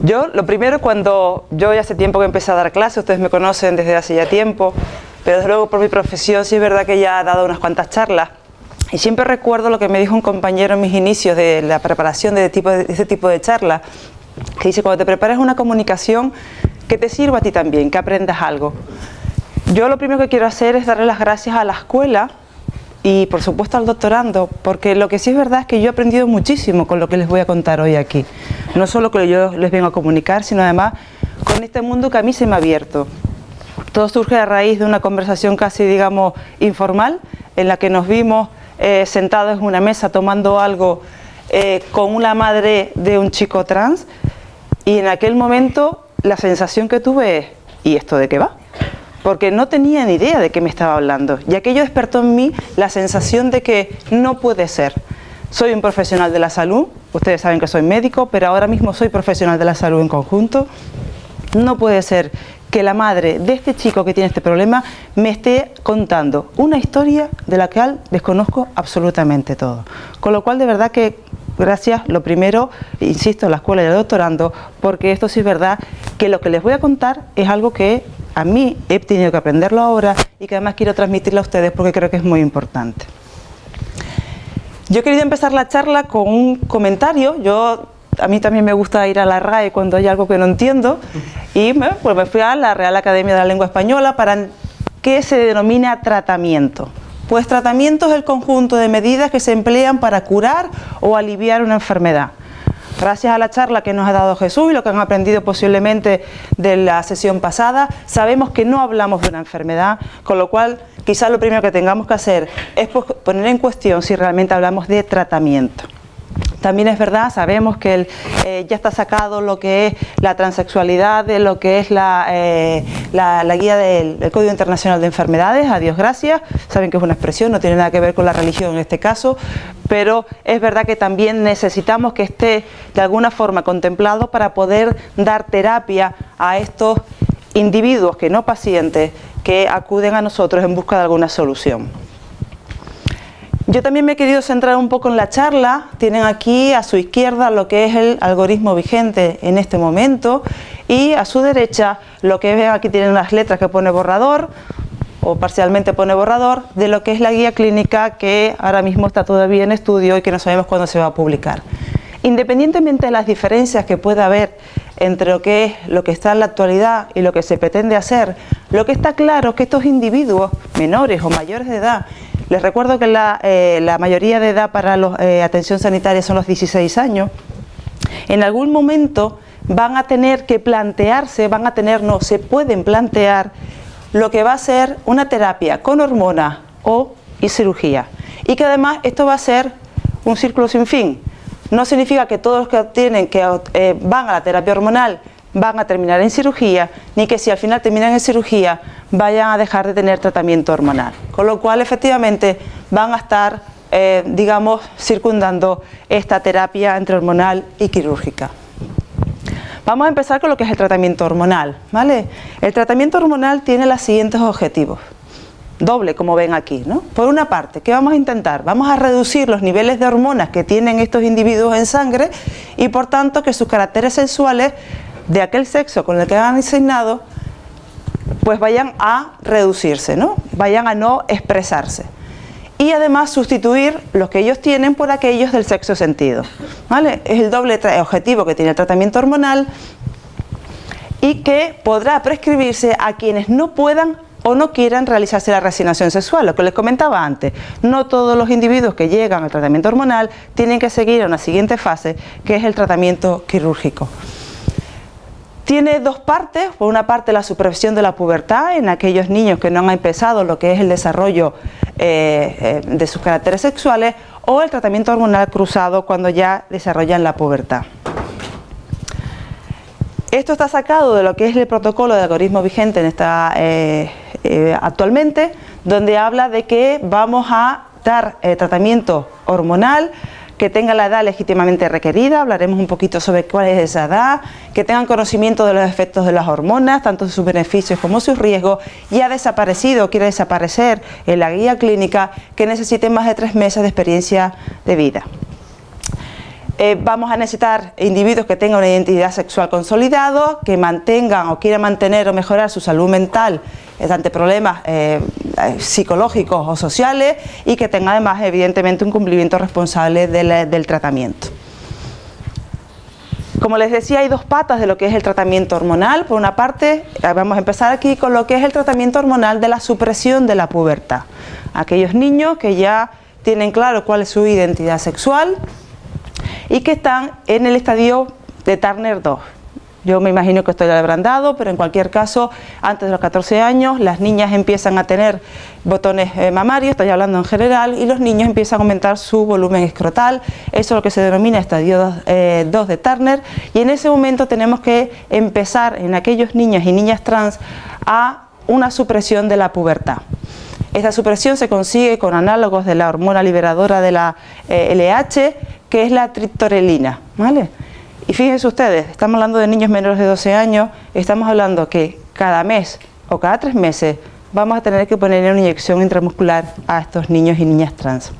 Yo, lo primero, cuando yo ya hace tiempo que empecé a dar clases, ustedes me conocen desde hace ya tiempo, pero desde luego por mi profesión sí es verdad que ya he dado unas cuantas charlas y siempre recuerdo lo que me dijo un compañero en mis inicios de la preparación de, tipo este tipo de charlas, que dice, cuando te preparas una comunicación, que te sirva a ti también, que aprendas algo. Yo lo primero que quiero hacer es darle las gracias a la escuela y por supuesto al doctorando, porque lo que sí es verdad es que yo he aprendido muchísimo con lo que les voy a contar hoy aquí. No solo que yo les vengo a comunicar, sino además con este mundo que a mí se me ha abierto. Todo surge a raíz de una conversación casi, digamos, informal, en la que nos vimos eh, sentados en una mesa tomando algo eh, con una madre de un chico trans, y en aquel momento la sensación que tuve es, ¿y esto de qué va? Porque no tenía ni idea de qué me estaba hablando y aquello despertó en mí la sensación de que no puede ser. Soy un profesional de la salud, ustedes saben que soy médico, pero ahora mismo soy profesional de la salud en conjunto. No puede ser que la madre de este chico que tiene este problema me esté contando una historia de la cual desconozco absolutamente todo. Con lo cual, de verdad que gracias, lo primero, insisto, a la escuela y al doctorando, porque esto sí es verdad que lo que les voy a contar es algo que a mí he tenido que aprenderlo ahora y que además quiero transmitirlo a ustedes porque creo que es muy importante. Yo he querido empezar la charla con un comentario, yo a mí también me gusta ir a la RAE cuando hay algo que no entiendo y me, pues me fui a la Real Academia de la Lengua Española para qué se denomina tratamiento. Pues tratamiento es el conjunto de medidas que se emplean para curar o aliviar una enfermedad. Gracias a la charla que nos ha dado Jesús y lo que han aprendido posiblemente de la sesión pasada, sabemos que no hablamos de una enfermedad, con lo cual quizás lo primero que tengamos que hacer es poner en cuestión si realmente hablamos de tratamiento. También es verdad, sabemos que eh, ya está sacado lo que es la transexualidad, de lo que es la, eh, guía del, Código Internacional de Enfermedades, a Dios gracias, saben que es una expresión, no tiene nada que ver con la religión en este caso, pero es verdad que también necesitamos que esté de alguna forma contemplado para poder dar terapia a estos individuos, que no pacientes, que acuden a nosotros en busca de alguna solución. Yo también me he querido centrar un poco en la charla, tienen aquí a su izquierda lo que es el algoritmo vigente en este momento y a su derecha lo que ven aquí tienen las letras que pone borrador o parcialmente pone borrador de lo que es la guía clínica que ahora mismo está todavía en estudio y que no sabemos cuándo se va a publicar. Independientemente de las diferencias que pueda haber entre lo que es lo que está en la actualidad y lo que se pretende hacer, lo que está claro es que estos individuos menores o mayores de edad les recuerdo que la, eh, mayoría de edad para la eh, atención sanitaria son los 16 años. En algún momento van a tener que plantearse, van a tener, no, se pueden plantear lo que va a ser una terapia con hormonas o y cirugía. Y que además esto va a ser un círculo sin fin. No significa que todos los que tienen que eh, van a la terapia hormonal van a terminar en cirugía, ni que si al final terminan en cirugía vayan a dejar de tener tratamiento hormonal. Con lo cual, efectivamente, van a estar, eh, digamos, circundando esta terapia entre hormonal y quirúrgica. Vamos a empezar con lo que es el tratamiento hormonal. ¿vale? El tratamiento hormonal tiene los siguientes objetivos. Doble, como ven aquí. ¿no? Por una parte, ¿qué vamos a intentar? Vamos a reducir los niveles de hormonas que tienen estos individuos en sangre y por tanto que sus caracteres sexuales de aquel sexo con el que han asignado pues vayan a reducirse, ¿no? vayan a no expresarse. Y además sustituir los que ellos tienen por aquellos del sexo sentido. ¿vale? Es el doble objetivo que tiene el tratamiento hormonal y que podrá prescribirse a quienes no puedan o no quieran realizarse la reasignación sexual, lo que les comentaba antes. No todos los individuos que llegan al tratamiento hormonal tienen que seguir a una siguiente fase, que es el tratamiento quirúrgico. Tiene dos partes, por una parte la supervisión de la pubertad en aquellos niños que no han empezado lo que es el desarrollo eh, eh, de sus caracteres sexuales o el tratamiento hormonal cruzado cuando ya desarrollan la pubertad. Esto está sacado de lo que es el protocolo de algoritmo vigente en esta, eh, actualmente, donde habla de que vamos a dar tratamiento hormonal que tengan la edad legítimamente requerida, hablaremos un poquito sobre cuál es esa edad, que tengan conocimiento de los efectos de las hormonas, tanto sus beneficios como sus riesgos, y ha desaparecido quiere desaparecer en la guía clínica, que necesiten más de tres meses de experiencia de vida. Eh, vamos a necesitar individuos que tengan una identidad sexual consolidada, que mantengan o quieran mantener o mejorar su salud mental ante problemas eh, psicológicos o sociales y que tengan además evidentemente un cumplimiento responsable del tratamiento. Como les decía, hay dos patas de lo que es el tratamiento hormonal. Por una parte, eh, vamos a empezar aquí con lo que es el tratamiento hormonal de la supresión de la pubertad. Aquellos niños que ya tienen claro cuál es su identidad sexual y que están en el estadio de Turner 2. Yo me imagino que esto ya habrán dado, pero en cualquier caso, antes de los 14 años, las niñas empiezan a tener botones eh, mamarios, estoy hablando en general, y los niños empiezan a aumentar su volumen escrotal, eso es lo que se denomina estadio 2, eh, de Turner, y en ese momento tenemos que empezar en aquellos niños y niñas trans a una supresión de la pubertad. Esta supresión se consigue con análogos de la hormona liberadora de la LH, eh, que es la triptorelina, ¿vale? Y fíjense ustedes, estamos hablando de niños menores de 12 años, estamos hablando que cada mes o cada tres meses vamos a tener que poner una inyección intramuscular a estos niños y niñas trans.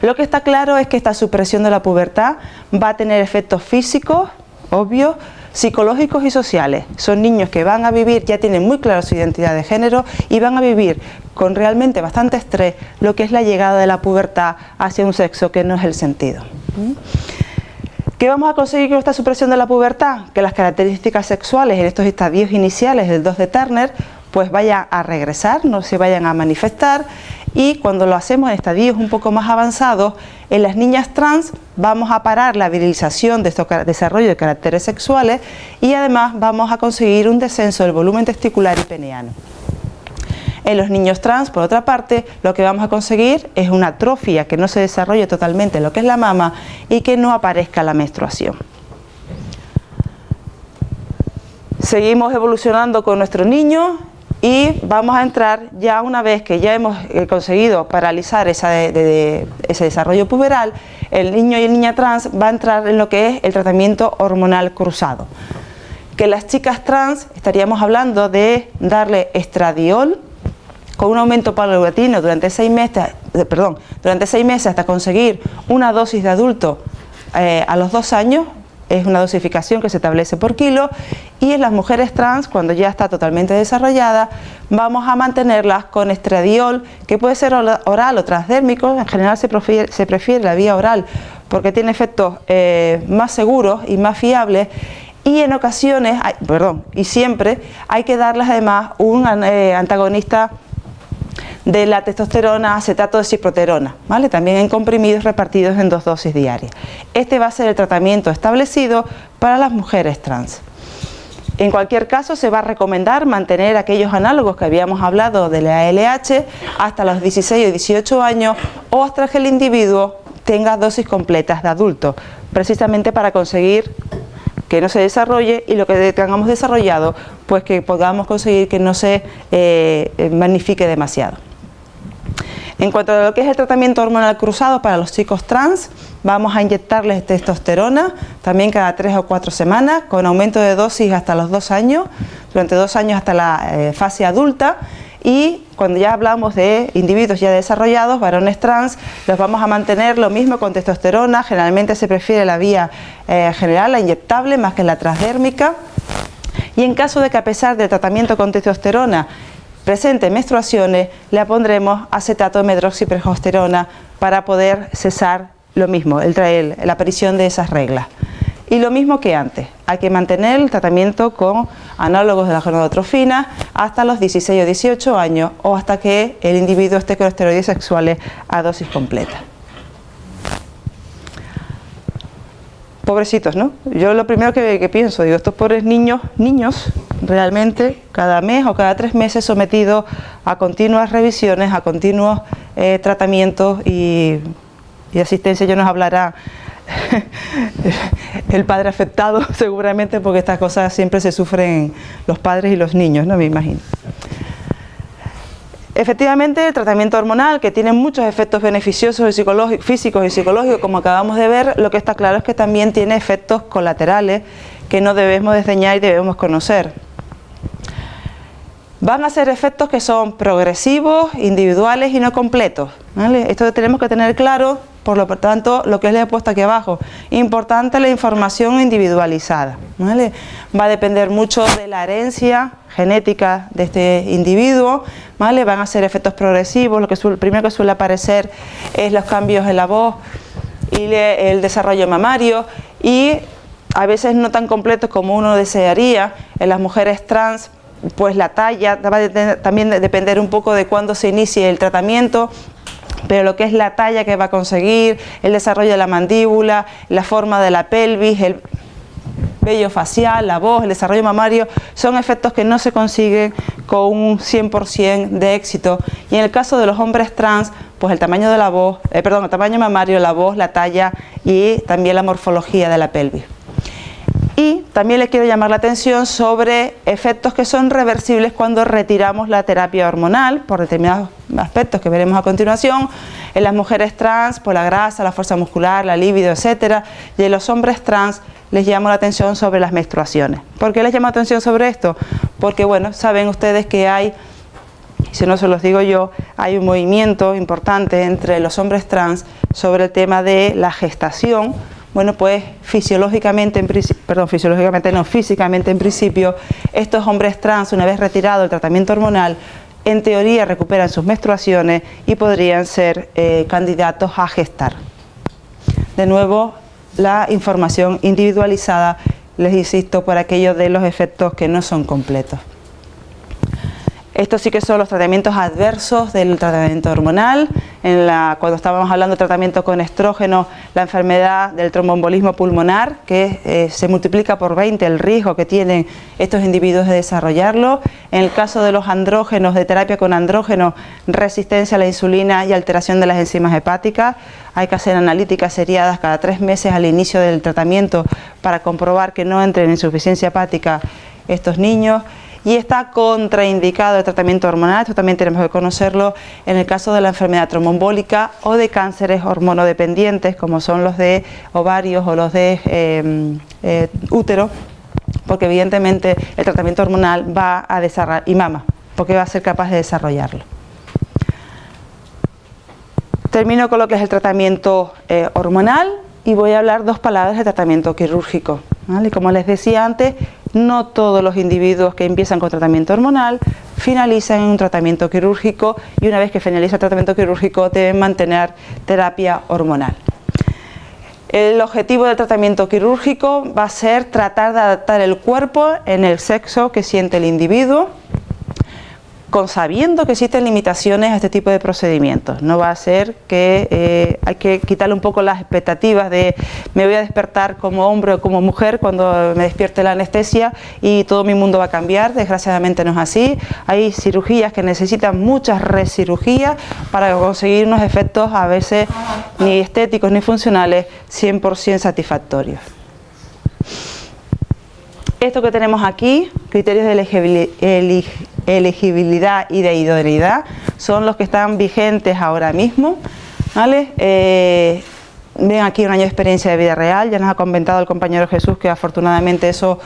Lo que está claro es que esta supresión de la pubertad va a tener efectos físicos, obvios, psicológicos y sociales. Son niños que van a vivir, ya tienen muy clara su identidad de género y van a vivir con realmente bastante estrés lo que es la llegada de la pubertad hacia un sexo que no es el sentido. ¿Qué vamos a conseguir con esta supresión de la pubertad? Que las características sexuales en estos estadios iniciales del 2 de Turner pues vayan a regresar, no se vayan a manifestar y cuando lo hacemos en estadios un poco más avanzados, en las niñas trans vamos a parar la virilización de estos desarrollo de caracteres sexuales y además vamos a conseguir un descenso del volumen testicular y peneano. En los niños trans, por otra parte, lo que vamos a conseguir es una atrofia que no se desarrolle totalmente lo que es la mama y que no aparezca la menstruación. Seguimos evolucionando con nuestros niños y vamos a entrar ya una vez que ya hemos eh, conseguido paralizar ese desarrollo puberal, el niño y la niña trans va a entrar en lo que es el tratamiento hormonal cruzado. Que las chicas trans estaríamos hablando de darle estradiol, con un aumento paulatino durante seis meses, eh, perdón, durante seis meses hasta conseguir una dosis de adulto eh, a los dos años, es una dosificación que se establece por kilo y en las mujeres trans, cuando ya está totalmente desarrollada, vamos a mantenerlas con estradiol, que puede ser oral o transdérmico, en general se prefiere, la vía oral porque tiene efectos eh, más seguros y más fiables. Y en ocasiones, perdón, y siempre hay que darles además un antagonista de la testosterona acetato de ciproterona, ¿vale? también en comprimidos repartidos en dos dosis diarias. Este va a ser el tratamiento establecido para las mujeres trans. En cualquier caso se va a recomendar mantener aquellos análogos que habíamos hablado de la ALH hasta los 16 o 18 años o hasta que el individuo tenga dosis completas de adulto, precisamente para conseguir que no se desarrolle y lo que tengamos desarrollado, pues que podamos conseguir que no se eh, magnifique demasiado. En cuanto a lo que es el tratamiento hormonal cruzado para los chicos trans, vamos a inyectarles testosterona también cada tres o cuatro semanas con aumento de dosis hasta los dos años, durante dos años hasta la eh, fase adulta y cuando ya hablamos de individuos ya desarrollados, varones trans, los vamos a mantener lo mismo con testosterona, generalmente se prefiere la vía eh, general, la inyectable, más que la transdérmica. Y en caso de que a pesar del tratamiento con testosterona presente menstruaciones, le pondremos acetato de medroxiprogesterona para poder cesar lo mismo, el, la aparición de esas reglas. Y lo mismo que antes, hay que mantener el tratamiento con análogos de la gonadotrofina hasta los 16 o 18 años o hasta que el individuo esté con esteroides sexuales a dosis completa. Pobrecitos, ¿no? Yo lo primero que, pienso, digo, estos pobres niños, niños, realmente, cada mes o cada tres meses sometidos a continuas revisiones, a continuos eh, tratamientos y, asistencia, yo nos hablará el padre afectado seguramente porque estas cosas siempre se sufren los padres y los niños, ¿no? Me imagino. Efectivamente, el tratamiento hormonal, que tiene muchos efectos beneficiosos físicos y psicológicos, como acabamos de ver, lo que está claro es que también tiene efectos colaterales que no debemos desdeñar y debemos conocer. Van a ser efectos que son progresivos, individuales y no completos. Esto tenemos que tener claro, por lo tanto, lo que les he puesto aquí abajo. Importante la información individualizada. Va a depender mucho de la herencia genética de este individuo, ¿vale? van a ser efectos progresivos, lo que primero que suele aparecer es los cambios en la voz y el desarrollo mamario y a veces no tan completos como uno desearía. En las mujeres trans, pues la talla va a también depender un poco de cuándo se inicie el tratamiento, pero lo que es la talla que va a conseguir, el desarrollo de la mandíbula, la forma de la pelvis, el vello facial, la voz, el desarrollo mamario, son efectos que no se consiguen con un 100% de éxito. Y en el caso de los hombres trans, pues el tamaño de la voz, eh, perdón, el tamaño mamario, la voz, la talla y también la morfología de la pelvis. Y también les quiero llamar la atención sobre efectos que son reversibles cuando retiramos la terapia hormonal por determinados aspectos que veremos a continuación. En las mujeres trans, por la grasa, la fuerza muscular, la libido, etcétera. Y en los hombres trans les llamo la atención sobre las menstruaciones. ¿Por qué les llamo la atención sobre esto? Porque, bueno, saben ustedes que hay si no se los digo yo, hay un movimiento importante entre los hombres trans sobre el tema de la gestación, bueno, pues fisiológicamente, en perdón, fisiológicamente no, físicamente en principio, estos hombres trans, una vez retirado el tratamiento hormonal, en teoría recuperan sus menstruaciones y podrían ser eh, candidatos a gestar. De nuevo, la información individualizada, les insisto, por aquellos de los efectos que no son completos. Estos sí que son los tratamientos adversos del tratamiento hormonal. Cuando estábamos hablando de tratamiento con estrógeno, la enfermedad del tromboembolismo pulmonar, que eh, se multiplica por 20 el riesgo que tienen estos individuos de desarrollarlo. En el caso de los andrógenos, de terapia con andrógenos, resistencia a la insulina y alteración de las enzimas hepáticas. Hay que hacer analíticas seriadas cada tres meses al inicio del tratamiento para comprobar que no entren en insuficiencia hepática estos niños y está contraindicado el tratamiento hormonal, esto también tenemos que conocerlo en el caso de la enfermedad tromboembólica o de cánceres hormonodependientes como son los de ovarios o los de em, eh, útero, porque evidentemente el tratamiento hormonal va a desarrollar, y mama, porque va a ser capaz de desarrollarlo. Termino con lo que es el tratamiento eh, hormonal y voy a hablar dos palabras de tratamiento quirúrgico. Como les decía antes, no todos los individuos que empiezan con tratamiento hormonal finalizan en un tratamiento quirúrgico y una vez que finaliza el tratamiento quirúrgico deben mantener terapia hormonal. El objetivo del tratamiento quirúrgico va a ser tratar de adaptar el cuerpo en el sexo que siente el individuo con sabiendo que existen limitaciones a este tipo de procedimientos. No va a ser que eh, hay que quitarle un poco las expectativas de me voy a despertar como hombre o como mujer cuando me despierte la anestesia y todo mi mundo va a cambiar. Desgraciadamente no es así. Hay cirugías que necesitan muchas recirugías para conseguir unos efectos a veces ni estéticos ni funcionales 100% satisfactorios. Esto que tenemos aquí, criterios de elegibilidad elegibilidad y de idoneidad son los que están vigentes ahora mismo. ¿vale? Eh, ven aquí un año de experiencia de vida real, ya nos ha comentado el compañero Jesús que afortunadamente eso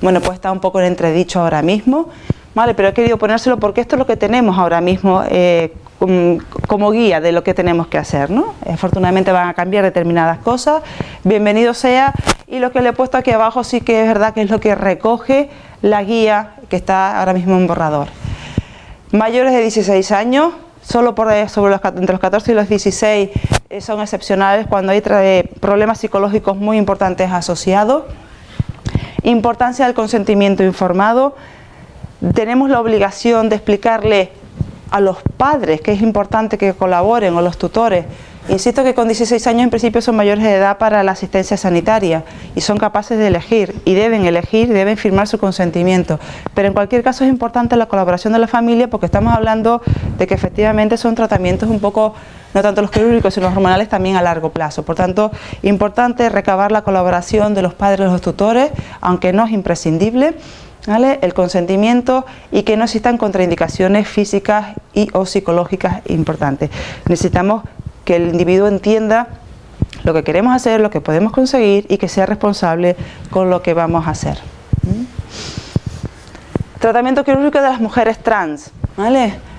bueno, pues está un poco en entredicho ahora mismo. ¿vale? Pero he querido ponérselo porque esto es lo que tenemos ahora mismo eh, como guía de lo que tenemos que hacer. ¿no? Afortunadamente van a cambiar determinadas cosas, bienvenido sea, y lo que le he puesto aquí abajo sí que es verdad que es lo que recoge la guía que está ahora mismo en borrador. Mayores de 16 años, solo por los, entre los 14 y los 16 eh, son excepcionales cuando hay problemas psicológicos muy importantes asociados. Importancia del consentimiento informado. Tenemos la obligación de explicarle a los padres que es importante que colaboren o los tutores Insisto que con 16 años en principio son mayores de edad para la asistencia sanitaria y son capaces de elegir y deben elegir, deben firmar su consentimiento. Pero en cualquier caso es importante la colaboración de la familia porque estamos hablando de que efectivamente son tratamientos un poco, no tanto los quirúrgicos sino los hormonales también a largo plazo. Por tanto, importante recabar la colaboración de los padres y los tutores, aunque no es imprescindible. el consentimiento y que no existan contraindicaciones físicas y o psicológicas importantes. Necesitamos que el individuo entienda lo que queremos hacer, lo que podemos conseguir y que sea responsable con lo que vamos a hacer. Tratamiento quirúrgico de las mujeres trans.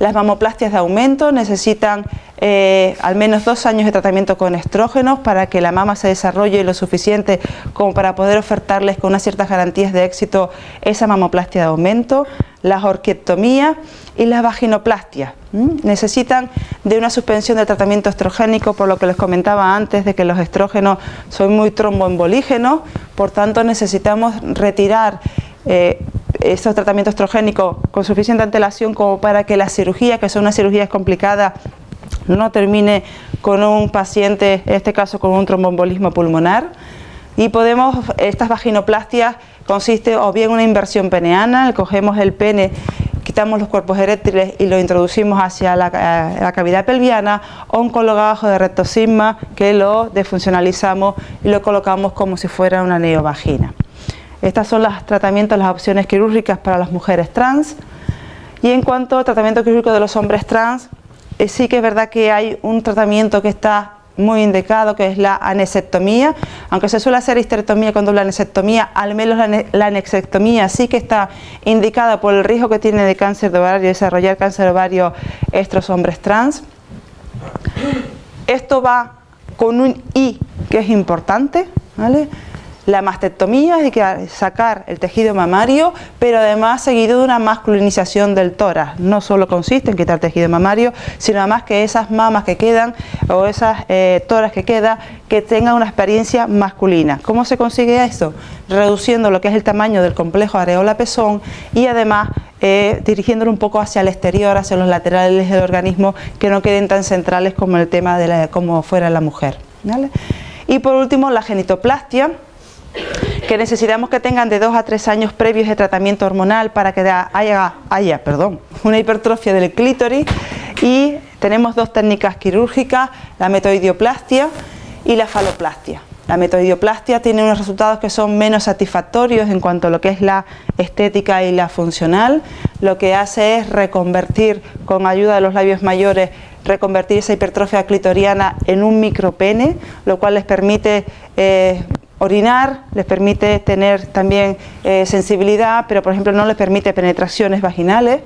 Las mamoplastias de aumento necesitan eh, al menos dos años de tratamiento con estrógenos para que la mama se desarrolle lo suficiente como para poder ofertarles con unas ciertas garantías de éxito esa mamoplastia de aumento, las orquiectomías y las vaginoplastias. Necesitan de una suspensión del tratamiento estrogénico, por lo que les comentaba antes de que los estrógenos son muy tromboembolígenos, por tanto necesitamos retirar eh, estos tratamientos estrogénicos con suficiente antelación como para que la cirugía, que son unas cirugías complicadas, no termine con un paciente, en este caso con un trombombolismo pulmonar. Y podemos, estas vaginoplastias consiste o bien una inversión peneana, cogemos el pene, quitamos los cuerpos eréctiles y lo introducimos hacia la, cavidad pelviana, o un colgajo de rectosigma que lo defuncionalizamos y lo colocamos como si fuera una neovagina. Estas son los tratamientos, las opciones quirúrgicas para las mujeres trans. Y en cuanto al tratamiento quirúrgico de los hombres trans, eh, sí que es verdad que hay un tratamiento que está muy indicado que es la anesectomía, aunque se suele hacer histerectomía con doble anesectomía, al menos la, anesectomía sí que está indicada por el riesgo que tiene de cáncer de ovario, desarrollar cáncer de ovario estos hombres trans. Esto va con un I que es importante, ¿vale? La mastectomía es que sacar el tejido mamario, pero además seguido de una masculinización del tórax. No solo consiste en quitar tejido mamario, sino además que esas mamas que quedan o esas eh, toras que quedan, que tengan una experiencia masculina. ¿Cómo se consigue eso? Reduciendo lo que es el tamaño del complejo areola-pezón y además eh, dirigiéndolo un poco hacia el exterior, hacia los laterales del organismo, que no queden tan centrales como el tema de la, como fuera la mujer. Y por último, la genitoplastia que necesitamos que tengan de 2 a 3 años previos de tratamiento hormonal para que haya, perdón, una hipertrofia del clítoris y tenemos dos técnicas quirúrgicas, la metoidioplastia y la faloplastia. La metoidioplastia tiene unos resultados que son menos satisfactorios en cuanto a lo que es la estética y la funcional. Lo que hace es reconvertir con ayuda de los labios mayores reconvertir esa hipertrofia clitoriana en un micropene, lo cual les permite eh, orinar, les permite tener también eh, sensibilidad, pero por ejemplo no les permite penetraciones vaginales.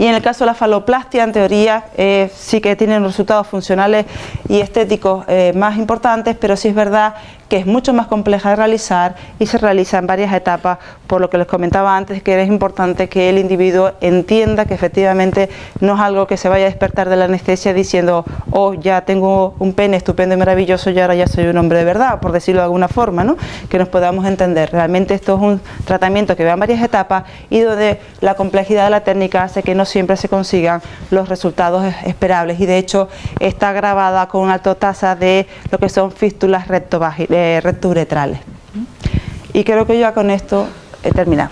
Y en el caso de la faloplastia, en teoría, eh, sí que tienen resultados funcionales y estéticos eh, más importantes, pero sí es verdad que es mucho más compleja de realizar y se realiza en varias etapas, por lo que les comentaba antes que es importante que el individuo entienda que efectivamente no es algo que se vaya a despertar de la anestesia diciendo, oh, ya tengo un pene estupendo y maravilloso y ahora ya soy un hombre de verdad, por decirlo de alguna forma, ¿no? que nos podamos entender. Realmente esto es un tratamiento que va en varias etapas y donde la complejidad de la técnica hace que no siempre se consigan los resultados esperables y de hecho está grabada con una alta tasa de lo que son fístulas rectovaginales recturetrales. Y creo que ya con esto he terminado.